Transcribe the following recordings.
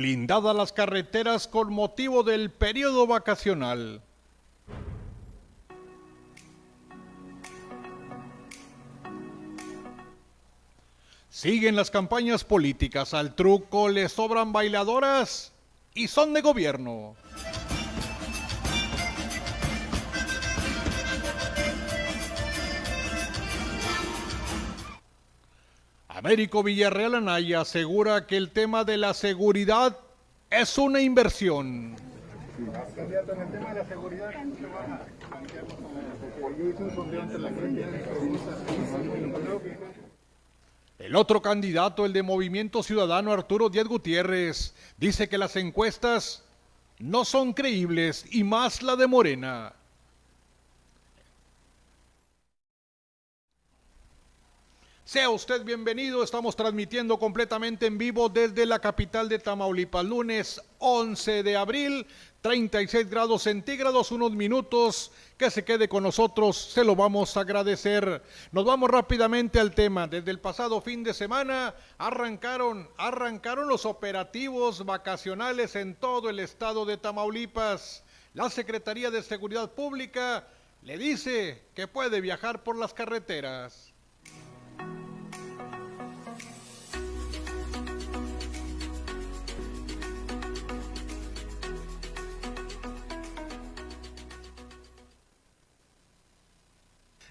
Blindadas las carreteras con motivo del periodo vacacional. Siguen las campañas políticas. Al truco le sobran bailadoras y son de gobierno. Américo Villarreal Anaya asegura que el tema de la seguridad es una inversión. El otro candidato, el de Movimiento Ciudadano Arturo Díaz Gutiérrez, dice que las encuestas no son creíbles y más la de Morena. Sea usted bienvenido, estamos transmitiendo completamente en vivo desde la capital de Tamaulipas, lunes 11 de abril, 36 grados centígrados, unos minutos, que se quede con nosotros, se lo vamos a agradecer. Nos vamos rápidamente al tema. Desde el pasado fin de semana arrancaron, arrancaron los operativos vacacionales en todo el estado de Tamaulipas. La Secretaría de Seguridad Pública le dice que puede viajar por las carreteras.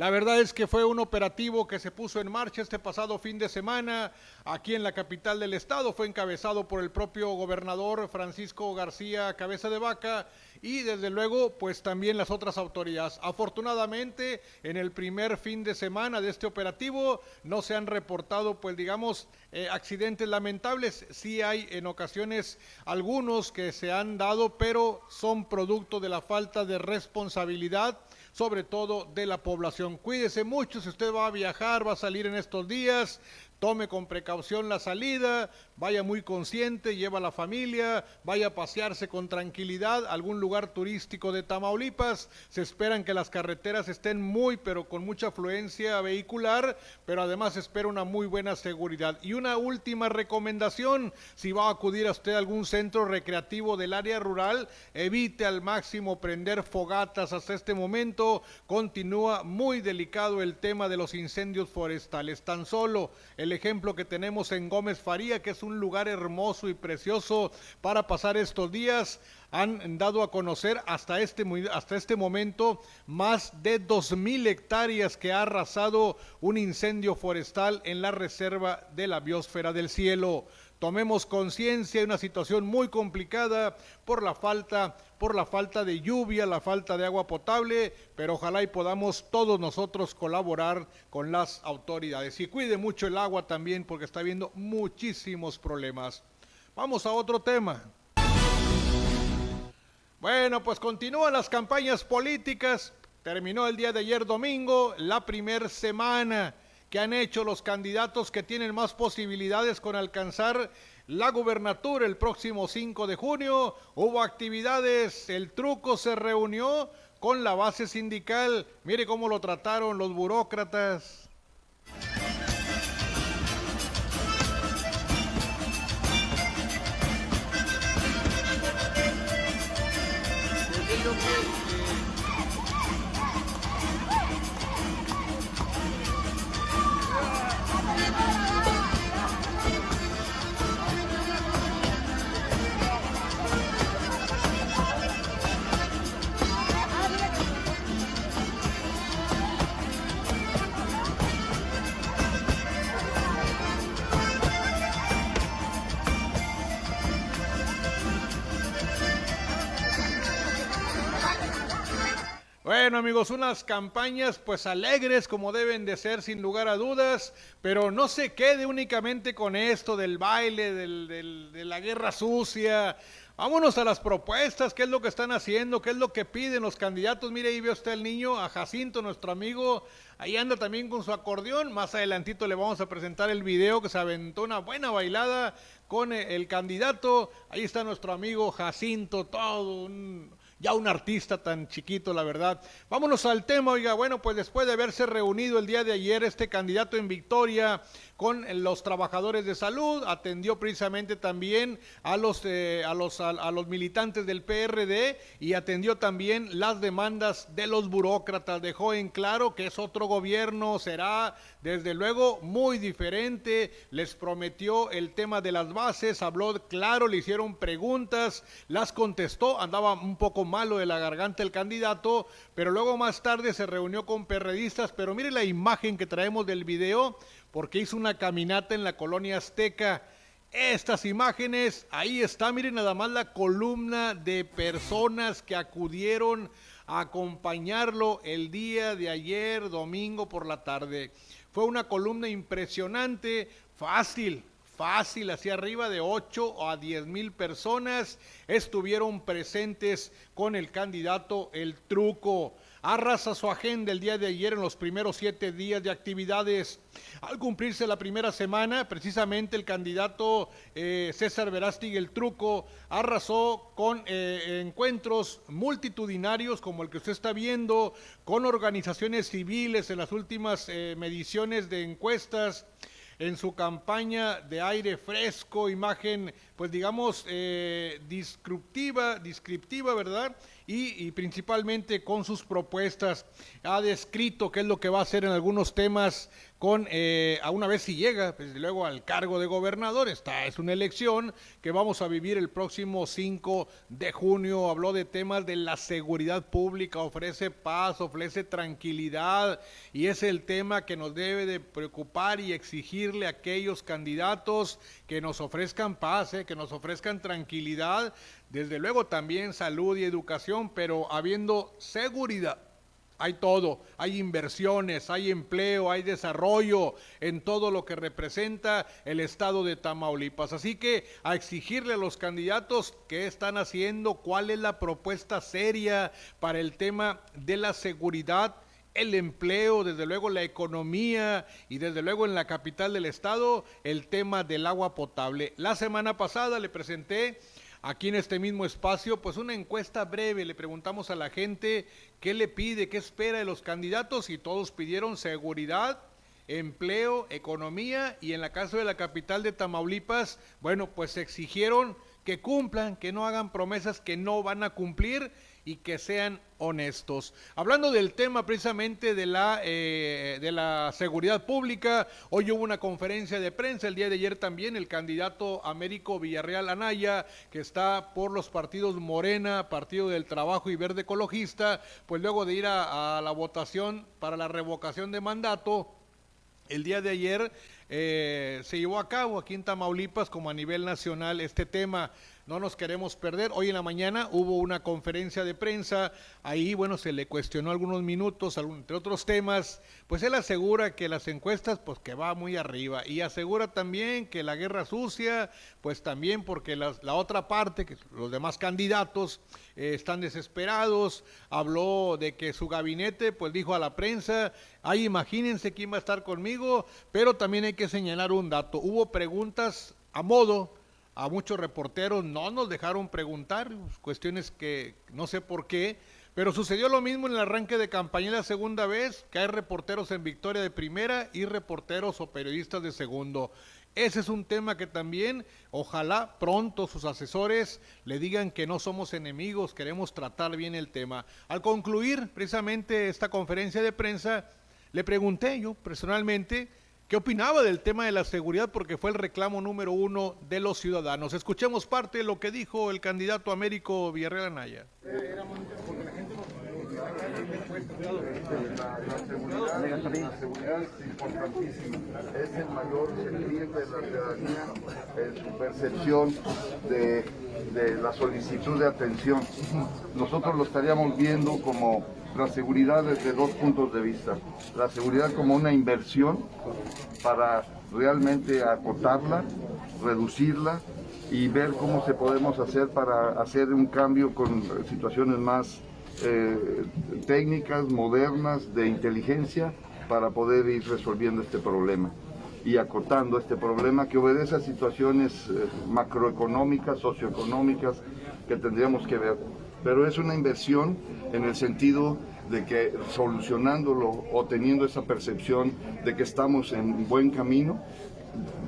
La verdad es que fue un operativo que se puso en marcha este pasado fin de semana aquí en la capital del estado. Fue encabezado por el propio gobernador Francisco García Cabeza de Vaca y desde luego pues también las otras autoridades. Afortunadamente en el primer fin de semana de este operativo no se han reportado pues digamos eh, accidentes lamentables. Sí hay en ocasiones algunos que se han dado pero son producto de la falta de responsabilidad sobre todo de la población. Cuídese mucho si usted va a viajar, va a salir en estos días, tome con precaución la salida, vaya muy consciente, lleva a la familia, vaya a pasearse con tranquilidad a algún lugar turístico de Tamaulipas. Se esperan que las carreteras estén muy, pero con mucha afluencia vehicular, pero además espera una muy buena seguridad. Y una última recomendación, si va a acudir a usted a algún centro recreativo del área rural, evite al máximo prender fogatas hasta este momento. Continúa muy delicado el tema de los incendios forestales. Tan solo el ejemplo que tenemos en Gómez Faría, que es un un lugar hermoso y precioso para pasar estos días. Han dado a conocer hasta este, hasta este momento más de 2.000 hectáreas que ha arrasado un incendio forestal en la reserva de la biosfera del cielo. Tomemos conciencia de una situación muy complicada por la falta por la falta de lluvia, la falta de agua potable, pero ojalá y podamos todos nosotros colaborar con las autoridades. Y cuide mucho el agua también porque está habiendo muchísimos problemas. Vamos a otro tema. Bueno, pues continúan las campañas políticas. Terminó el día de ayer domingo la primera semana que han hecho los candidatos que tienen más posibilidades con alcanzar la gubernatura el próximo 5 de junio. Hubo actividades, el truco se reunió con la base sindical. Mire cómo lo trataron los burócratas. Bueno amigos, unas campañas pues alegres como deben de ser sin lugar a dudas, pero no se quede únicamente con esto del baile, de la guerra sucia. Vámonos a las propuestas, qué es lo que están haciendo, qué es lo que piden los candidatos. Mire, ahí ve usted el niño, a Jacinto, nuestro amigo, ahí anda también con su acordeón. Más adelantito le vamos a presentar el video que se aventó una buena bailada con el candidato. Ahí está nuestro amigo Jacinto, todo un ya un artista tan chiquito, la verdad. Vámonos al tema, oiga, bueno, pues después de haberse reunido el día de ayer este candidato en victoria con los trabajadores de salud, atendió precisamente también a los, eh, a los, a, los militantes del PRD y atendió también las demandas de los burócratas. Dejó en claro que es otro gobierno, será desde luego muy diferente, les prometió el tema de las bases, habló claro, le hicieron preguntas, las contestó, andaba un poco malo de la garganta el candidato, pero luego más tarde se reunió con perredistas, pero mire la imagen que traemos del video, porque hizo una caminata en la colonia azteca. Estas imágenes, ahí está, miren nada más la columna de personas que acudieron a acompañarlo el día de ayer, domingo por la tarde. Fue una columna impresionante, fácil, fácil, hacia arriba de 8 a 10 mil personas estuvieron presentes con el candidato El Truco. Arrasa su agenda el día de ayer en los primeros siete días de actividades. Al cumplirse la primera semana, precisamente el candidato eh, César Verástig El Truco arrasó con eh, encuentros multitudinarios como el que usted está viendo, con organizaciones civiles en las últimas eh, mediciones de encuestas en su campaña de aire fresco, imagen, pues digamos, eh, descriptiva, descriptiva, ¿verdad? Y, principalmente con sus propuestas. Ha descrito qué es lo que va a hacer en algunos temas con, eh, a una vez si llega, pues, luego al cargo de gobernador, esta es una elección que vamos a vivir el próximo 5 de junio, habló de temas de la seguridad pública, ofrece paz, ofrece tranquilidad y es el tema que nos debe de preocupar y exigirle a aquellos candidatos que nos ofrezcan paz, eh, que nos ofrezcan tranquilidad, desde luego también salud y educación, pero habiendo seguridad. Hay todo, hay inversiones, hay empleo, hay desarrollo en todo lo que representa el estado de Tamaulipas. Así que a exigirle a los candidatos qué están haciendo, cuál es la propuesta seria para el tema de la seguridad el empleo, desde luego la economía y desde luego en la capital del estado el tema del agua potable. La semana pasada le presenté aquí en este mismo espacio, pues una encuesta breve, le preguntamos a la gente qué le pide, qué espera de los candidatos y todos pidieron seguridad, empleo, economía y en la caso de la capital de Tamaulipas, bueno, pues exigieron que cumplan, que no hagan promesas que no van a cumplir y que sean honestos. Hablando del tema precisamente de la, eh, de la seguridad pública, hoy hubo una conferencia de prensa, el día de ayer también el candidato Américo Villarreal Anaya, que está por los partidos Morena, Partido del Trabajo y Verde Ecologista, pues luego de ir a la votación para la revocación de mandato, el día de ayer eh, se llevó a cabo aquí en Tamaulipas como a nivel nacional este tema. No nos queremos perder. Hoy en la mañana hubo una conferencia de prensa. Ahí, bueno, se le cuestionó algunos minutos, entre otros temas. Pues él asegura que las encuestas, pues que va muy arriba. Y asegura también que la guerra sucia, pues también porque la, otra parte, que los demás candidatos, eh, están desesperados. Habló de que su gabinete, pues dijo a la prensa, ahí imagínense quién va a estar conmigo, pero también hay que señalar un dato. Hubo preguntas a modo, a muchos reporteros no nos dejaron preguntar, cuestiones que no sé por qué, pero sucedió lo mismo en el arranque de campaña la segunda vez, que hay reporteros en Victoria de primera y reporteros o periodistas de segundo. Ese es un tema que también, ojalá pronto sus asesores le digan que no somos enemigos, queremos tratar bien el tema. Al concluir precisamente esta conferencia de prensa, le pregunté yo personalmente ¿Qué opinaba del tema de la seguridad? Porque fue el reclamo número uno de los ciudadanos. Escuchemos parte de lo que dijo el candidato Américo Villarreal Anaya. La, seguridad, es importantísima, es el mayor sentir de la ciudadanía en su percepción de, de la solicitud de atención. Nosotros lo estaríamos viendo como la seguridad desde dos puntos de vista. La seguridad como una inversión para realmente acotarla, reducirla y ver cómo se podemos hacer para hacer un cambio con situaciones más eh, técnicas, modernas, de inteligencia, para poder ir resolviendo este problema y acotando este problema que obedece a situaciones eh, macroeconómicas, socioeconómicas que tendríamos que ver pero es una inversión en el sentido de que solucionándolo o teniendo esa percepción de que estamos en buen camino,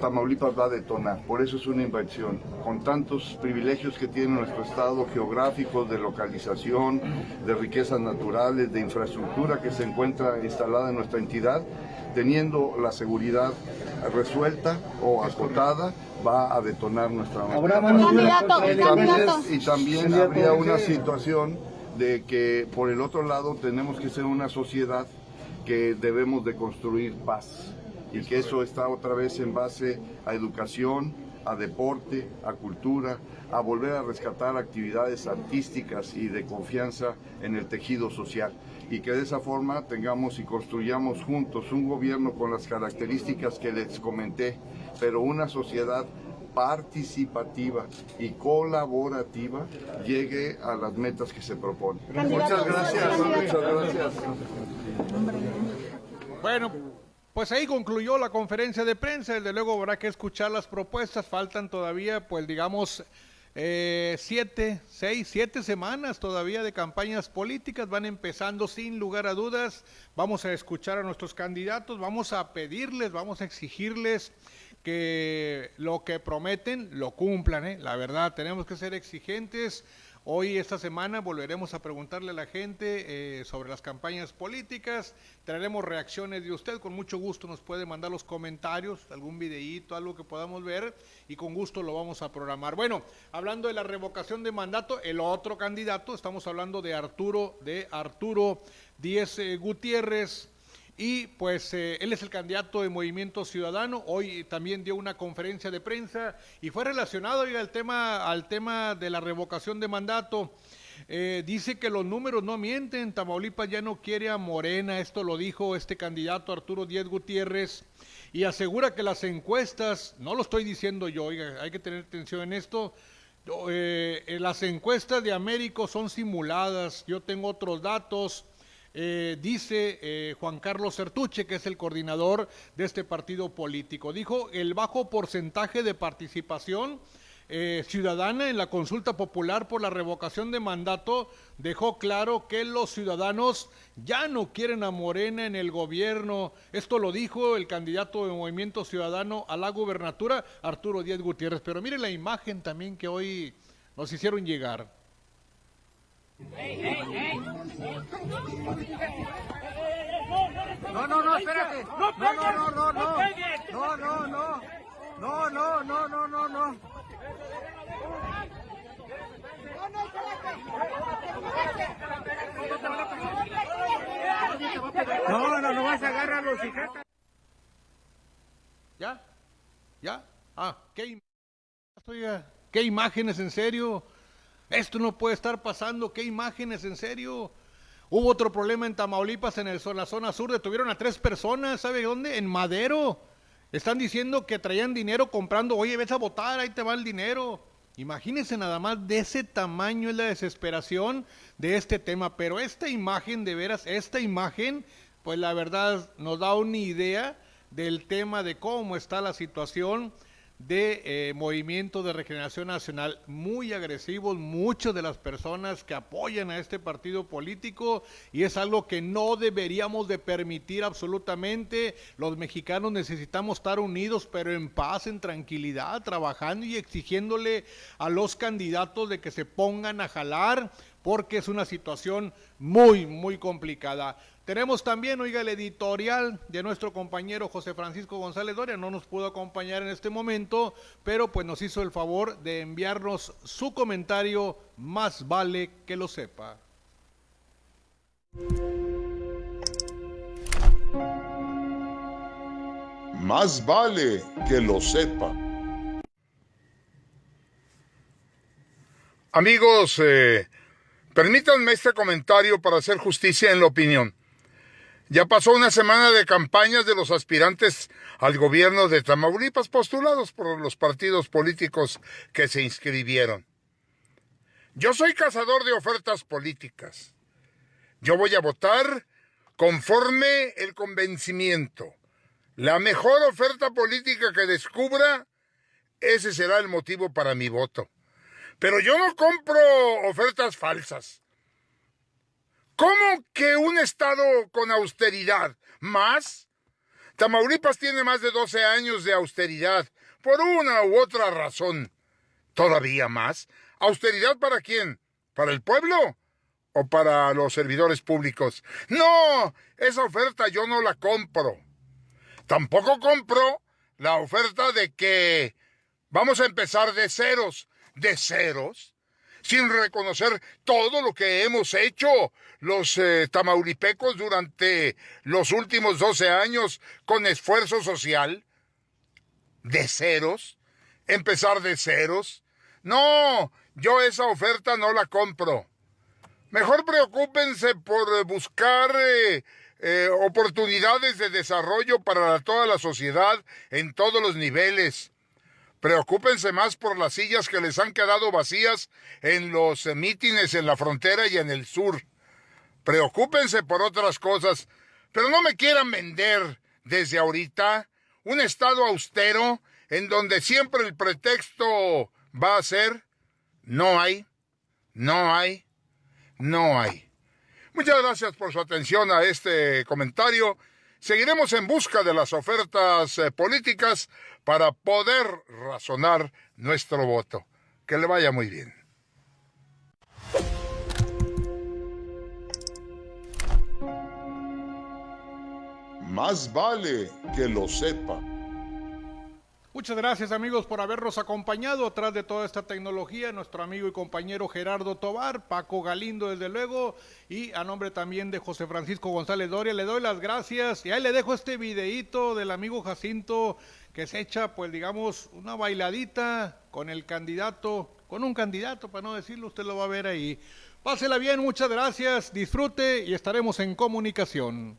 Tamaulipas va a detonar, por eso es una inversión. Con tantos privilegios que tiene nuestro estado geográfico, de localización, de riquezas naturales, de infraestructura que se encuentra instalada en nuestra entidad, teniendo la seguridad resuelta o acotada, va a detonar nuestra y, y también habría una situación de que por el otro lado tenemos que ser una sociedad que debemos de construir paz y que eso está otra vez en base a educación, a deporte, a cultura, a volver a rescatar actividades artísticas y de confianza en el tejido social y que de esa forma tengamos y construyamos juntos un gobierno con las características que les comenté, pero una sociedad participativa y colaborativa llegue a las metas que se proponen. Muchas gracias, muchas gracias. Bueno, pues ahí concluyó la conferencia de prensa, desde luego habrá que escuchar las propuestas, faltan todavía, pues digamos, eh, siete, seis, siete semanas todavía de campañas políticas, van empezando sin lugar a dudas, vamos a escuchar a nuestros candidatos, vamos a pedirles, vamos a exigirles que lo que prometen lo cumplan, ¿eh? la verdad, tenemos que ser exigentes Hoy, esta semana, volveremos a preguntarle a la gente eh, sobre las campañas políticas. Traeremos reacciones de usted. Con mucho gusto nos puede mandar los comentarios, algún videíto, algo que podamos ver y con gusto lo vamos a programar. Bueno, hablando de la revocación de mandato, el otro candidato, estamos hablando de Arturo, de Arturo Díez eh, Gutiérrez. Y pues eh, él es el candidato de Movimiento Ciudadano. Hoy también dio una conferencia de prensa y fue relacionado al, tema, al tema de la revocación de mandato. Eh, dice que los números no mienten, Tamaulipas ya no quiere a Morena, esto lo dijo este candidato Arturo Díez Gutiérrez, y asegura que las encuestas, no lo estoy diciendo yo, oiga, hay que tener atención en esto, eh, las encuestas de Américo son simuladas, yo tengo otros datos, eh, dice eh, Juan Carlos Sertuche, que es el coordinador de este partido político. Dijo el bajo porcentaje de participación eh, ciudadana en la consulta popular por la revocación de mandato dejó claro que los ciudadanos ya no quieren a Morena en el gobierno. Esto lo dijo el candidato de Movimiento Ciudadano a la gubernatura, Arturo Díaz Gutiérrez. Pero mire la imagen también que hoy nos hicieron llegar. No, no, no, espérate. No, no, no, no, no. No, no, no. No, no, no, no, no, no. No, no, no vas a agarrar los hijatas. ¿Ya? ¿Ya? Ah, ¿qué, ¿qué imágenes en serio? Esto no puede estar pasando, qué imágenes, en serio. Hubo otro problema en Tamaulipas, en, la zona sur, detuvieron a tres personas, ¿sabe dónde? En Madero. Están diciendo que traían dinero comprando, oye, ves a votar, ahí te va el dinero. Imagínense nada más de ese tamaño es la desesperación de este tema, pero esta imagen, de veras, esta imagen, pues la verdad nos da una idea del tema de cómo está la situación de eh, Movimiento de Regeneración Nacional, muy agresivos, muchas de las personas que apoyan a este partido político y es algo que no deberíamos de permitir absolutamente. Los mexicanos necesitamos estar unidos, pero en paz, en tranquilidad, trabajando y exigiéndole a los candidatos de que se pongan a jalar porque es una situación muy, muy complicada. Tenemos también, oiga, el editorial de nuestro compañero José Francisco González Doria, no nos pudo acompañar en este momento, pero pues nos hizo el favor de enviarnos su comentario, más vale que lo sepa. Más vale que lo sepa. Amigos, eh, permítanme este comentario para hacer justicia en la opinión. Ya pasó una semana de campañas de los aspirantes al gobierno de Tamaulipas postulados por los partidos políticos que se inscribieron. Yo soy cazador de ofertas políticas. Yo voy a votar conforme el convencimiento. La mejor oferta política que descubra, ese será el motivo para mi voto. Pero yo no compro ofertas falsas. ¿Cómo que un Estado con austeridad? ¿Más? Tamaulipas tiene más de 12 años de austeridad, por una u otra razón. ¿Todavía más? ¿Austeridad para quién? ¿Para el pueblo? ¿O para los servidores públicos? No, esa oferta yo no la compro. Tampoco compro la oferta de que vamos a empezar de ceros. ¿De ceros? Sin reconocer todo lo que hemos hecho los eh, tamaulipecos durante los últimos 12 años con esfuerzo social. ¿De ceros? ¿Empezar de ceros? No, yo esa oferta no la compro. Mejor preocúpense por buscar eh, eh, oportunidades de desarrollo para toda la sociedad en todos los niveles. Preocúpense más por las sillas que les han quedado vacías en los eh, mítines en la frontera y en el sur. Preocúpense por otras cosas, pero no me quieran vender desde ahorita un estado austero en donde siempre el pretexto va a ser no hay, no hay, no hay. Muchas gracias por su atención a este comentario. Seguiremos en busca de las ofertas eh, políticas para poder razonar nuestro voto. Que le vaya muy bien. Más vale que lo sepa. Muchas gracias amigos por habernos acompañado atrás de toda esta tecnología, nuestro amigo y compañero Gerardo Tobar, Paco Galindo desde luego, y a nombre también de José Francisco González Doria, le doy las gracias y ahí le dejo este videíto del amigo Jacinto que se echa pues digamos una bailadita con el candidato, con un candidato para no decirlo, usted lo va a ver ahí. Pásela bien, muchas gracias, disfrute y estaremos en comunicación.